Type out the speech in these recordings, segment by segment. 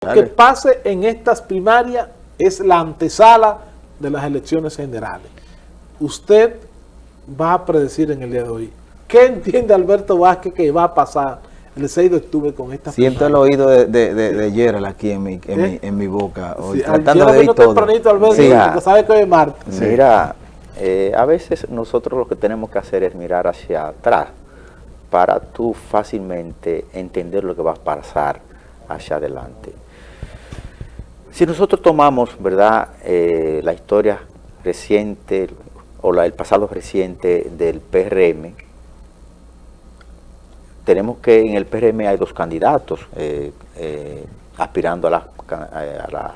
que pase en estas primarias es la antesala de las elecciones generales. Usted va a predecir en el día de hoy. ¿Qué entiende Alberto Vázquez que va a pasar el 6 de octubre con esta Siento el oído de, de, de, Gerald aquí en mi, en, mi, en mi boca. Hoy, sí, tratando de oír todo. Alberto, sí. sabe que hoy es martes. Mira, eh, a veces nosotros lo que tenemos que hacer es mirar hacia atrás para tú fácilmente entender lo que va a pasar hacia adelante. Si nosotros tomamos, ¿verdad?, eh, la historia reciente o la, el pasado reciente del PRM, tenemos que en el PRM hay dos candidatos eh, eh, aspirando a la, a la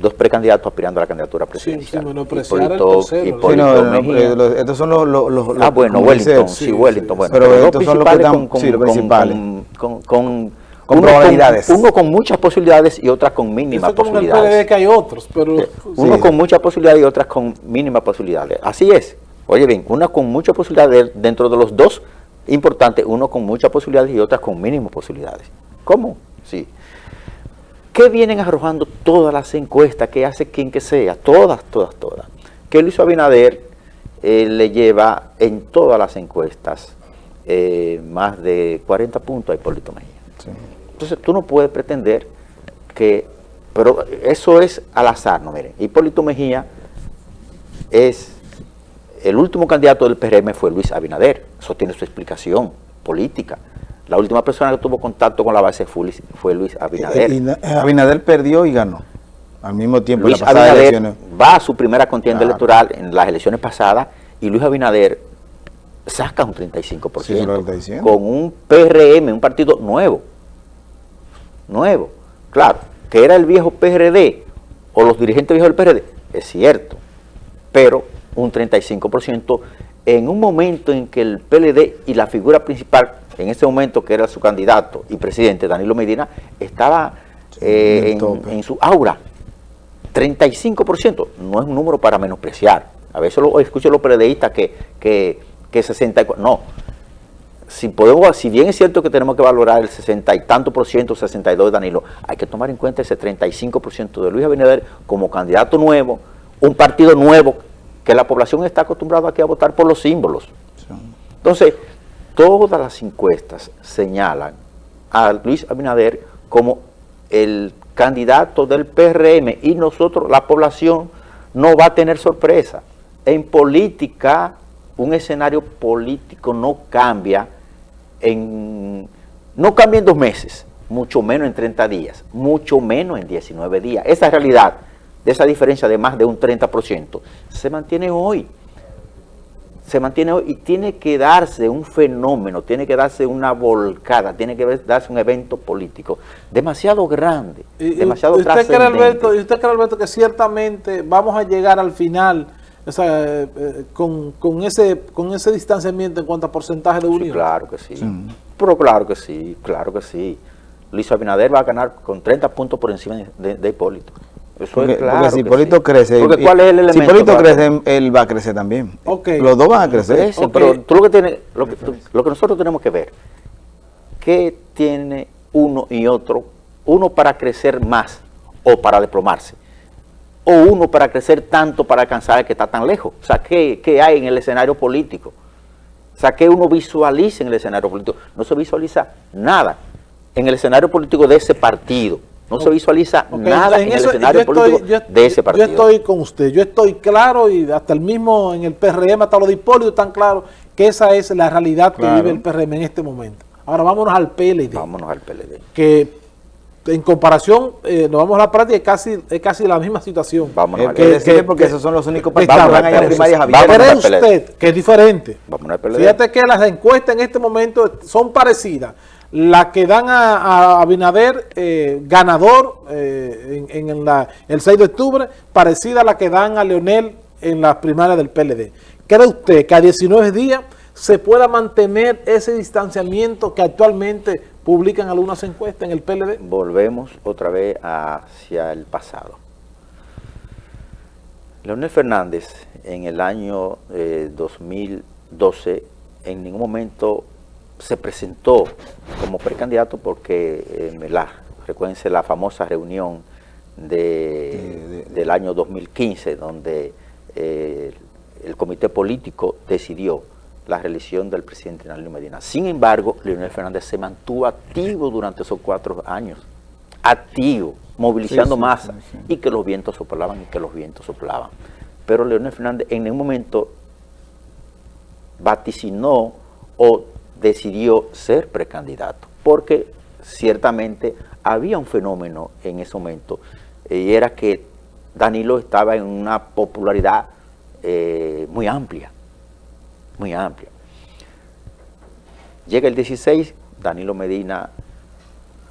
dos precandidatos aspirando a la candidatura presidencial. Sí, sí, Hipólito, Hipólito estos son los, los, los Ah, bueno, Wellington, sí, Wellington, bueno. Pero, pero estos son los que están, con, sí, los principales. Con, con, con uno probabilidades. Con, uno con muchas posibilidades y otras con mínimas Eso posibilidades. En el que hay otros, pero... Uno con muchas posibilidades y otras con mínimas posibilidades. Así es. Oye bien, una con muchas posibilidades dentro de los dos importantes, uno con muchas posibilidades y otras con mínimas posibilidades. ¿Cómo? Sí. ¿Qué vienen arrojando todas las encuestas que hace quien que sea? Todas, todas, todas. Que Luis Abinader eh, le lleva en todas las encuestas eh, más de 40 puntos a Hipólito Mejía. Sí. Entonces tú no puedes pretender que, pero eso es al azar, no miren, Hipólito Mejía es, el último candidato del PRM fue Luis Abinader, eso tiene su explicación política. La última persona que tuvo contacto con la base fue Luis Abinader. Y, y, Abinader perdió y ganó al mismo tiempo. Luis Abinader elecciones. va a su primera contienda claro. electoral en las elecciones pasadas y Luis Abinader saca un 35% sí, con un PRM, un partido nuevo nuevo. Claro, que era el viejo PRD o los dirigentes viejos del PRD, es cierto, pero un 35% en un momento en que el PLD y la figura principal, en ese momento que era su candidato y presidente, Danilo Medina, estaba eh, en, en, su aura. 35% no es un número para menospreciar. A veces lo escucho los PLDistas que, que, que 64, no, si podemos, si bien es cierto que tenemos que valorar el 60 y tanto por ciento, 62 de Danilo, hay que tomar en cuenta ese 35 por ciento de Luis Abinader como candidato nuevo, un partido nuevo, que la población está acostumbrada aquí a votar por los símbolos. Sí. Entonces, todas las encuestas señalan a Luis Abinader como el candidato del PRM y nosotros, la población, no va a tener sorpresa. En política, un escenario político no cambia en, no cambia en dos meses, mucho menos en 30 días, mucho menos en 19 días. Esa realidad, de esa diferencia de más de un 30%, se mantiene hoy. Se mantiene hoy y tiene que darse un fenómeno, tiene que darse una volcada, tiene que darse un evento político demasiado grande, y, demasiado ¿y usted cree, Alberto, ¿Y usted cree, Alberto, que ciertamente vamos a llegar al final o sea, eh, con, con, ese, con ese distanciamiento en cuanto a porcentaje de unión. Sí, claro que sí. sí. Pero claro que sí, claro que sí. Luis Abinader va a ganar con 30 puntos por encima de, de Hipólito. Eso porque, es claro porque si Hipólito sí. crece, porque ¿cuál es el elemento, si Hipólito crece, él va a crecer también. Okay. Los dos van a crecer. Eso, okay. Pero tú lo que, tienes, lo, que, tú, lo que nosotros tenemos que ver, ¿qué tiene uno y otro? Uno para crecer más o para desplomarse o uno para crecer tanto para alcanzar el que está tan lejos. O sea, ¿qué, ¿qué, hay en el escenario político? O sea, ¿qué uno visualiza en el escenario político? No se visualiza nada en el escenario político de ese partido. No okay. se visualiza okay. nada en, en eso, el escenario estoy, político yo, de ese partido. Yo estoy con usted, yo estoy claro y hasta el mismo en el PRM, hasta los de Hipólito están claros que esa es la realidad claro. que vive el PRM en este momento. Ahora vámonos al PLD. Vámonos al PLD. Que en comparación, eh, nos vamos a la práctica, es casi, es casi la misma situación. Vamos a que, que, porque que, esos son los únicos partidos que a primarias abiertas. ¿Cree usted que es diferente? Vamos PLD. Fíjate que las encuestas en este momento son parecidas. Las que dan a, a Abinader eh, ganador eh, en, en la, el 6 de octubre, parecida a la que dan a Leonel en las primarias del PLD. ¿Cree usted que a 19 días se pueda mantener ese distanciamiento que actualmente publican algunas encuestas en el PLD. Volvemos otra vez hacia el pasado. Leonel Fernández en el año eh, 2012 en ningún momento se presentó como precandidato porque eh, la recuérdense la famosa reunión de, del año 2015, donde eh, el comité político decidió la reelección del presidente Danilo Medina. Sin embargo, Leonel Fernández se mantuvo activo durante esos cuatro años, activo, movilizando masa, y que los vientos soplaban y que los vientos soplaban. Pero Leonel Fernández en un momento vaticinó o decidió ser precandidato, porque ciertamente había un fenómeno en ese momento, y era que Danilo estaba en una popularidad eh, muy amplia, muy amplia. Llega el 16, Danilo Medina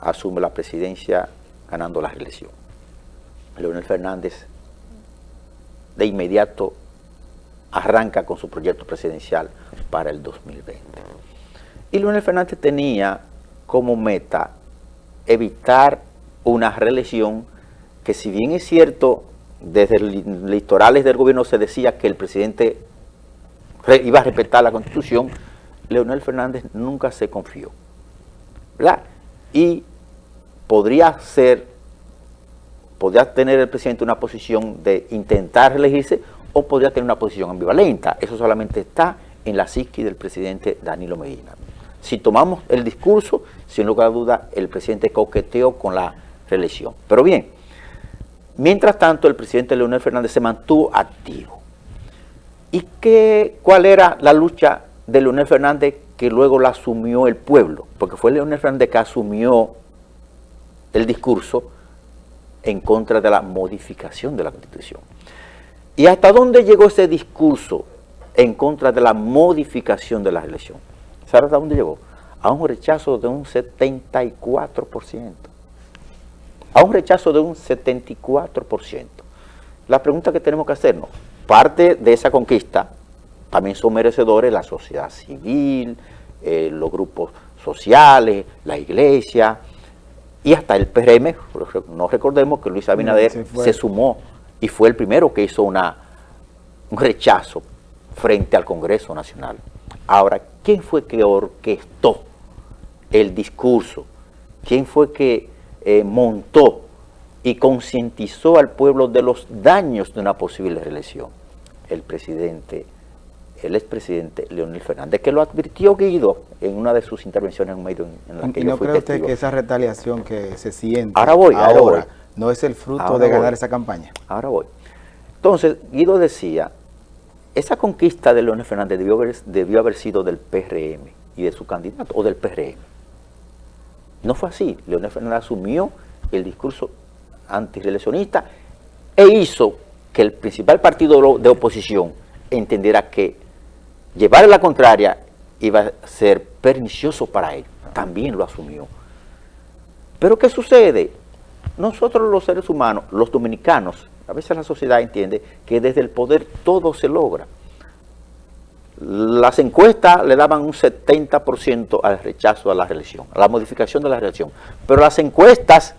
asume la presidencia ganando la reelección. Leonel Fernández de inmediato arranca con su proyecto presidencial para el 2020. Y Leonel Fernández tenía como meta evitar una reelección que si bien es cierto, desde litorales del gobierno se decía que el presidente iba a respetar la constitución, Leonel Fernández nunca se confió. ¿verdad? Y podría ser, podría tener el presidente una posición de intentar reelegirse o podría tener una posición ambivalenta. Eso solamente está en la psiqui del presidente Danilo Medina. Si tomamos el discurso, sin lugar a duda, el presidente coqueteó con la reelección. Pero bien, mientras tanto, el presidente Leonel Fernández se mantuvo activo. ¿Y qué, cuál era la lucha de Leonel Fernández que luego la asumió el pueblo? Porque fue Leonel Fernández que asumió el discurso en contra de la modificación de la Constitución. ¿Y hasta dónde llegó ese discurso en contra de la modificación de la elección? ¿Sabes hasta dónde llegó? A un rechazo de un 74%. A un rechazo de un 74%. La pregunta que tenemos que hacernos, parte de esa conquista también son merecedores la sociedad civil, eh, los grupos sociales, la iglesia y hasta el PRM. No recordemos que Luis Abinader se, sumó y fue el primero que hizo una, un rechazo frente al Congreso Nacional. Ahora, ¿quién fue que orquestó el discurso? ¿Quién fue que eh, montó y concientizó al pueblo de los daños de una posible reelección? El presidente, el expresidente Leonel Fernández, que lo advirtió Guido en una de sus intervenciones en medio en la que ¿Y no cree usted que esa retaliación que se siente ahora, voy, ahora, no es el fruto de ganar esa campaña? Ahora voy. Entonces, Guido decía esa conquista de Leonel Fernández debió haber, debió haber sido del PRM y de su candidato, o del PRM. No fue así. Leonel Fernández asumió el discurso antireeleccionista e hizo que el principal partido de oposición entendiera que llevar la contraria iba a ser pernicioso para él. También lo asumió. Pero ¿qué sucede? Nosotros los seres humanos, los dominicanos, a veces la sociedad entiende que desde el poder todo se logra. Las encuestas le daban un 70% al rechazo a la reelección, a la modificación de la reelección. Pero las encuestas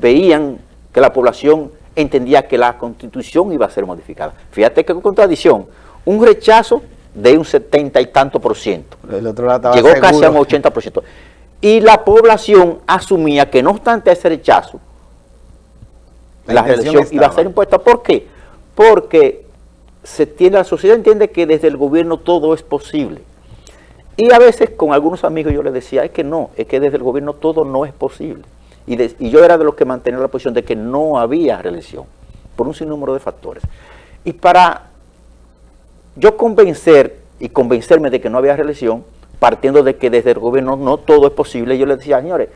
veían que la población entendía que la constitución iba a ser modificada. Fíjate qué contradicción. Un rechazo de un 70 y tanto por ciento. Llegó casi a un 80 por ciento. Y la población asumía que no obstante ese rechazo, la, reelección iba a ser impuesta. ¿Por qué? Porque se tiene, la sociedad entiende que desde el gobierno todo es posible. Y a veces con algunos amigos yo les decía, es que no, es que desde el gobierno todo no es posible. Y, y yo era de los que mantenía la posición de que no había reelección, por un sinnúmero de factores. Y para yo convencer y convencerme de que no había reelección, partiendo de que desde el gobierno no todo es posible, yo les decía, señores,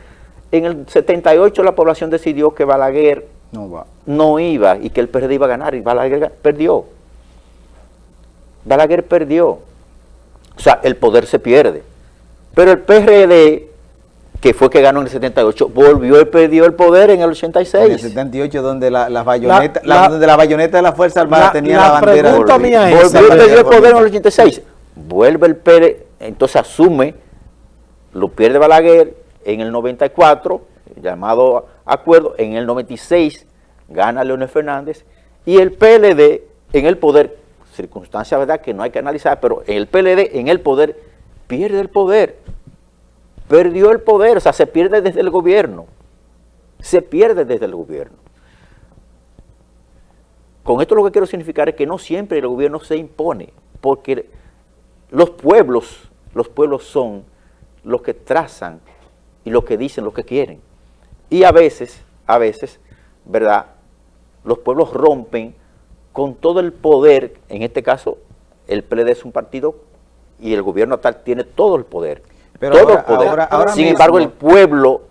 en el 78 la población decidió que Balaguer no, va. no iba y que el PRD iba a ganar y Balaguer perdió. Balaguer perdió. O sea, el poder se pierde. Pero el PRD, que fue que ganó en el 78, volvió y perdió el poder en el 86. En el 78, donde la, la bayoneta, la, donde la bayoneta de la Fuerza Armada tenía la, bandera. Volvió, mía es volvió y perdió el poder en el 86. Vuelve el PRD, entonces asume, lo pierde Balaguer en el 94, llamado acuerdo, en el 96 gana Leonel Fernández y el PLD en el poder, circunstancia verdad que no hay que analizar, pero el PLD en el poder pierde el poder. Perdió el poder, o sea, se pierde desde el gobierno. Se pierde desde el gobierno. Con esto lo que quiero significar es que no siempre el gobierno se impone, porque los pueblos, los pueblos son los que trazan y los que dicen lo que quieren. Y a veces, a veces, ¿verdad? Los pueblos rompen con todo el poder, en este caso, el PLD es un partido y el gobierno tal tiene todo el poder. Pero todo ahora- poder. ahora- ahora Sin mismo- embargo, el pueblo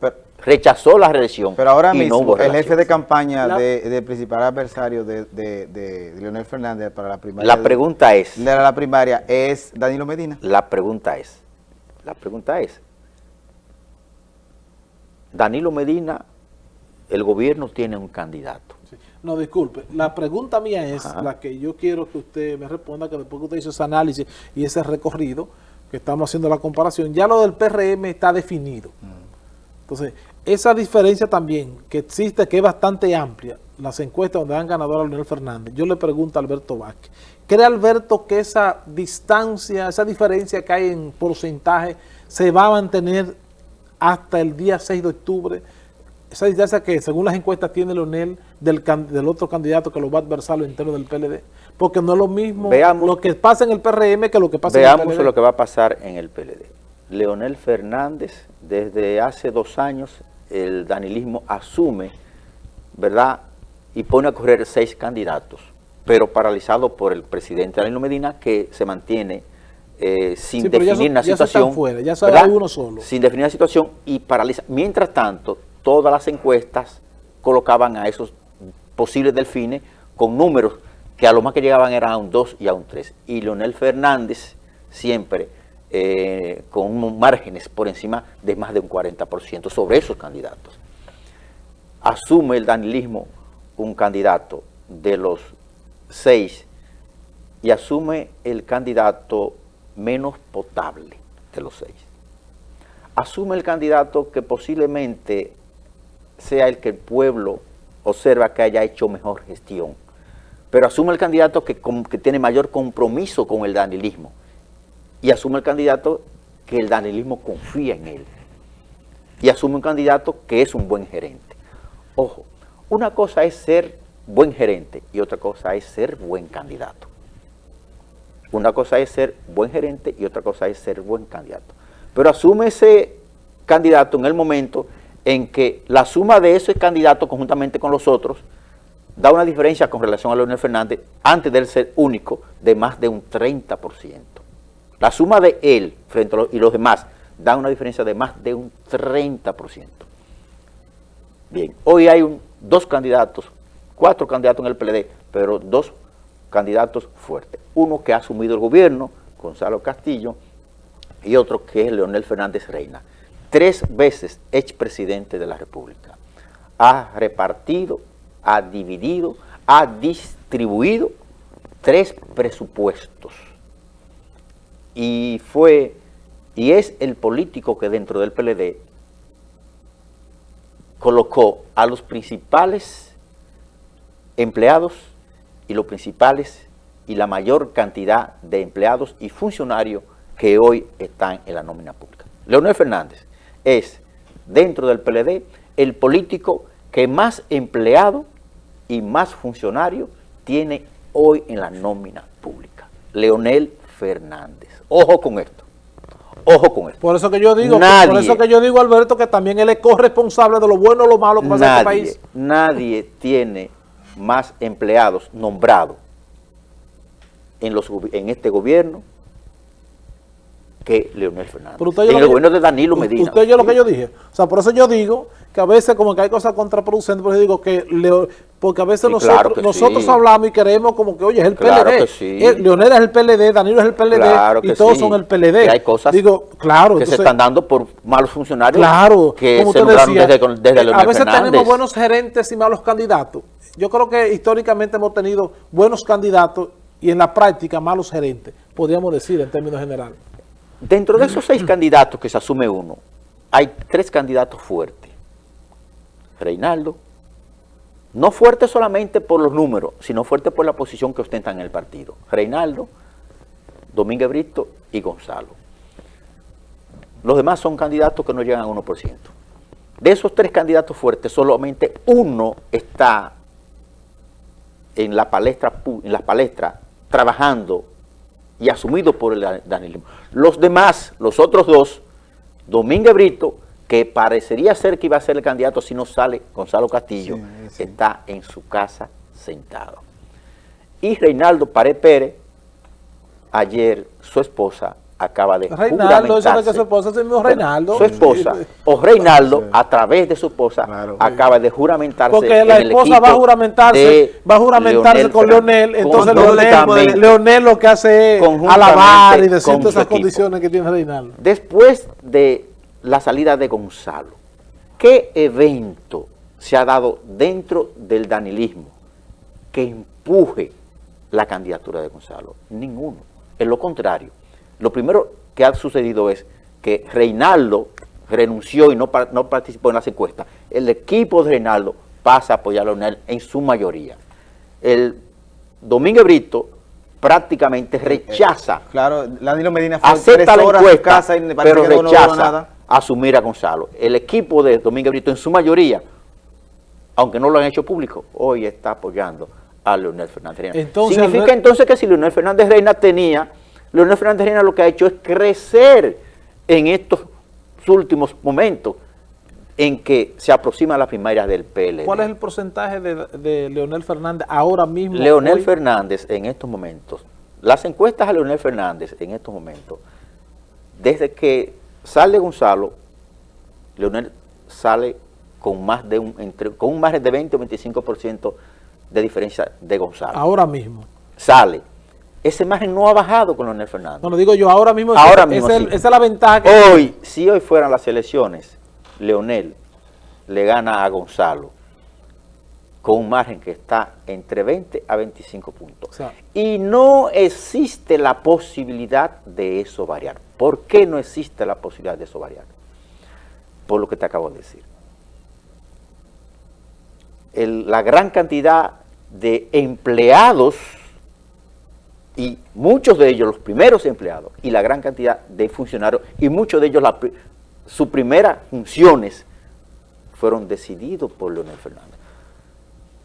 Pero, rechazó la reelección. pero ahora y no mismo, hubo el jefe de campaña La- de, del principal adversario de, de- de Leonel Fernández para la primaria. La de- pregunta es, de la primaria es Danilo Medina. la pregunta es, la pregunta es, Danilo Medina, el gobierno tiene un candidato. Sí. No, disculpe. La pregunta mía es Ajá. la que yo quiero que usted me responda, que después que usted hizo ese análisis y ese recorrido, que estamos haciendo la comparación, ya lo del PRM está definido. Entonces, esa diferencia también que existe, que es bastante amplia, las encuestas donde dan ganador a Leonel Fernández, yo le pregunto a Alberto Vázquez, ¿cree Alberto que esa distancia, esa diferencia que hay en porcentaje se va a mantener hasta el día 6 de octubre? Esa distancia que según las encuestas tiene Leonel del, del otro candidato que lo va a adversar lo interno del PLD, porque no es lo mismo Veamos- lo que pasa en el PRM que lo que pasa en Veamos el PLD. lo que va a pasar en el PLD. Leonel Fernández, desde hace dos años, el danilismo asume, ¿verdad? Y pone a correr seis candidatos, pero paralizado por el presidente Danilo Medina, que se mantiene eh, sin Sí, pero ya definir ya está situación. fuera, ya uno solo. Sin definir una situación y paraliza. Mientras tanto, todas las encuestas colocaban a esos posibles delfines con números que a lo más que llegaban eran a un 2 y a un 3. Y Leonel Fernández siempre eh, con márgenes por encima de más de un 40% sobre esos candidatos. Asume el danilismo un candidato de los seis y asume el candidato menos potable de los seis. Asume el candidato que posiblemente sea el que el pueblo observa que haya hecho mejor gestión, pero asume el candidato que, tiene mayor compromiso con el danilismo y asume el candidato que el danilismo confía en él y asume un candidato que es un buen gerente. Ojo, una cosa es ser buen gerente y otra cosa es ser buen candidato. Una cosa es ser buen gerente y otra cosa es ser buen candidato. Pero asume ese candidato en el momento en que la suma de ese candidato conjuntamente con los otros da una diferencia con relación a Leonel Fernández antes de él ser único de más de un 30%. La suma de él frente a los, y los demás da una diferencia de más de un 30%. Bien, hoy hay dos candidatos, cuatro candidatos en el PLD, pero dos candidatos fuertes. Uno que ha asumido el gobierno, Gonzalo Castillo, y otro que es Leonel Fernández Reina. Tres veces expresidente de la República. Ha repartido, ha dividido, ha distribuido tres presupuestos. Y fue, y es el político que dentro del PLD colocó a los principales empleados y los principales y la mayor cantidad de empleados y funcionarios que hoy están en la nómina pública. Leonel Fernández es, dentro del PLD, el político que más empleado y más funcionarios tiene hoy en la nómina pública. Leonel Fernández. Ojo con esto. Ojo con esto. Por eso que yo digo, Nadie. por eso que yo digo, Alberto, que también él es corresponsable de lo bueno o lo malo que pasa en este Nadie, país. nadie tiene más empleados nombrados en, los, en este gobierno que Leonel Fernández. Pero usted oyó en el que gobierno yo- de Danilo Medina. Usted oyó lo que yo dije. O sea, por eso yo digo que a veces como que hay cosas contraproducentes, por eso digo que Leo- porque a veces Sí, nosotros, claro que nosotros sí. hablamos y queremos como que, oye, es el Claro PLD. sí. Eh, Leonel es el PLD, Danilo es el PLD Claro y todos son el PLD. Que hay cosas Digo, claro. que se entonces- están dando por malos funcionarios Claro, que como se nombraron decía, desde, desde eh, Leonel a veces Fernández. tenemos buenos gerentes y malos candidatos. Yo creo que históricamente hemos tenido buenos candidatos y en la práctica malos gerentes, podríamos decir en términos generales. Dentro de esos seis candidatos que se asume uno, hay tres candidatos fuertes. Reinaldo, no fuerte solamente por los números, sino fuerte por la posición que ostentan en el partido. Reinaldo, Domínguez Brito y Gonzalo. los demás son candidatos que no llegan al 1%. De esos tres candidatos fuertes, solamente uno está en la palestra, en las palestras, trabajando y asumido por el danilismo. Los demás, los otros dos, Domínguez Brito, que parecería ser que iba a ser el candidato si no sale Gonzalo Castillo, está en su casa sentado. Y Reinaldo Pared Pérez, ayer su esposa acaba de Reinaldo, eso no es que su esposa, es mismo Reinaldo. Su esposa, o Reinaldo, a través de su esposa, acaba de juramentarse Porque la esposa va a juramentarse, va a juramentarse con Leonel, entonces Leonel, Leonel, lo que hace es alabar y decir todas esas condiciones que tiene Reinaldo. Después de la salida de Gonzalo, ¿qué evento se ha dado dentro del danilismo que empuje la candidatura de Gonzalo? Ninguno. Es lo contrario lo primero que ha sucedido es que Reinaldo renunció y no, no participó en las encuestas. El equipo de Reinaldo pasa a apoyar a Leonel en su mayoría. El Domingo Brito prácticamente rechaza. Eh, claro, Danilo Medina fue acepta la encuesta, casa y pero rechaza asumir a Gonzalo. El equipo de Domingo Brito en su mayoría, aunque no lo han hecho público, hoy está apoyando a Leonel Fernández Reina. Significa entonces que si Leonel Fernández Reina tenía Leonel Fernández Reina lo que ha hecho es crecer en estos últimos momentos en que se aproxima la primaria del PLD. ¿Cuál es el porcentaje de, Leonel Fernández ahora mismo? Leonel Fernández en estos momentos, las encuestas a Leonel Fernández en estos momentos, desde que sale Gonzalo, Leonel sale con más de un entre, con un margen de 20 o 25% de diferencia de Gonzalo. Ahora mismo. Sale ese margen no ha bajado con Leonel Fernández. No, lo digo yo, ahora mismo, ahora mismo esa es la ventaja que Hoy, si hoy fueran las elecciones, Leonel le gana a Gonzalo con un margen que está entre 20 a 25 puntos. y no existe la posibilidad de eso variar. ¿Por qué no existe la posibilidad de eso variar? Por lo que te acabo de decir. la gran cantidad de empleados y muchos de ellos, los primeros empleados, y la gran cantidad de funcionarios, y muchos de ellos, sus primeras funciones fueron decididos por Leonel Fernández.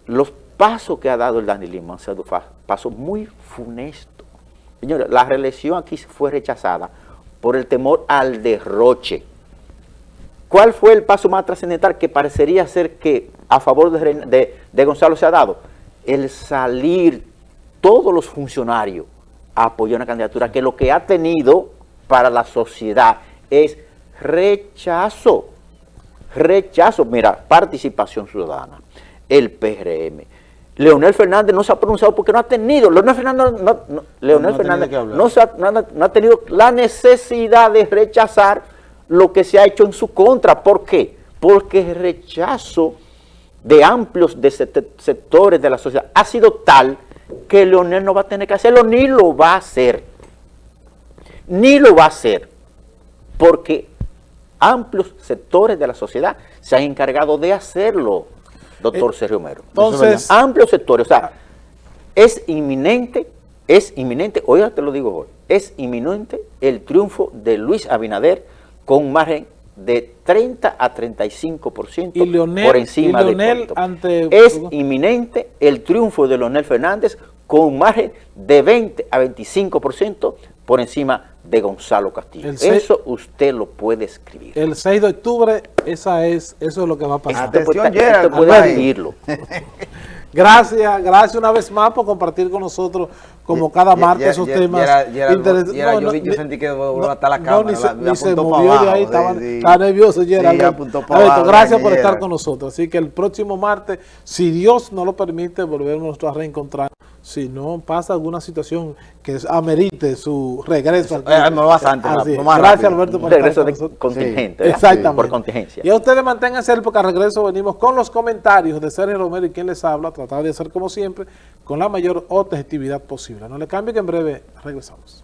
Los pasos que ha dado el danilismo han pasos muy funestos. Señores, la reelección aquí fue rechazada por el temor al derroche. ¿Cuál fue el paso más trascendental que parecería ser que a favor de, de Gonzalo se ha dado? El salir todos los funcionarios apoyan una candidatura que lo que ha tenido para la sociedad es rechazo. Rechazo, mira, participación ciudadana, el PRM. Leonel Fernández no se ha pronunciado porque no ha tenido, Leonel Fernández no, Leonel Fernández no, ha, tenido la necesidad de rechazar lo que se ha hecho en su contra. ¿Por qué? Porque el rechazo de amplios sectores de la sociedad ha sido tal que Leonel no va a tener que hacerlo, ni lo va a hacer. Ni lo va a hacer. Porque amplios sectores de la sociedad se han encargado de hacerlo, doctor eh, Sergio Mero. Entonces, amplios sectores, o sea, es inminente, es inminente, hoy te lo digo hoy, es inminente el triunfo de Luis Abinader con un margen de 30 a 35% y Leonel, por encima y Leonel ante... Es inminente el triunfo de Leonel Fernández con un margen de 20 a 25% por encima de Gonzalo Castillo. eso usted lo puede escribir. El 6 de octubre, esa es, eso es lo que va a pasar. Atención, usted puede escribirlo. Gracias, gracias una vez más por compartir con nosotros, como cada martes, esos temas interesantes. yo, yo, sentí que no, hasta la cámara, ni, se, ni se movió de ahí, estaba, nervioso gracias por estar con nosotros. Así que el próximo martes, si Dios no lo permite, volvemos a reencontrar si no pasa alguna situación que amerite su regreso al eh, bastante, Gracias Alberto por regreso de contingente, exactamente. por contingencia. Y a ustedes manténganse porque al regreso venimos con los comentarios de Sergio Romero y quien les habla, tratar de hacer como siempre con la mayor objetividad posible. No le cambie que en breve regresamos.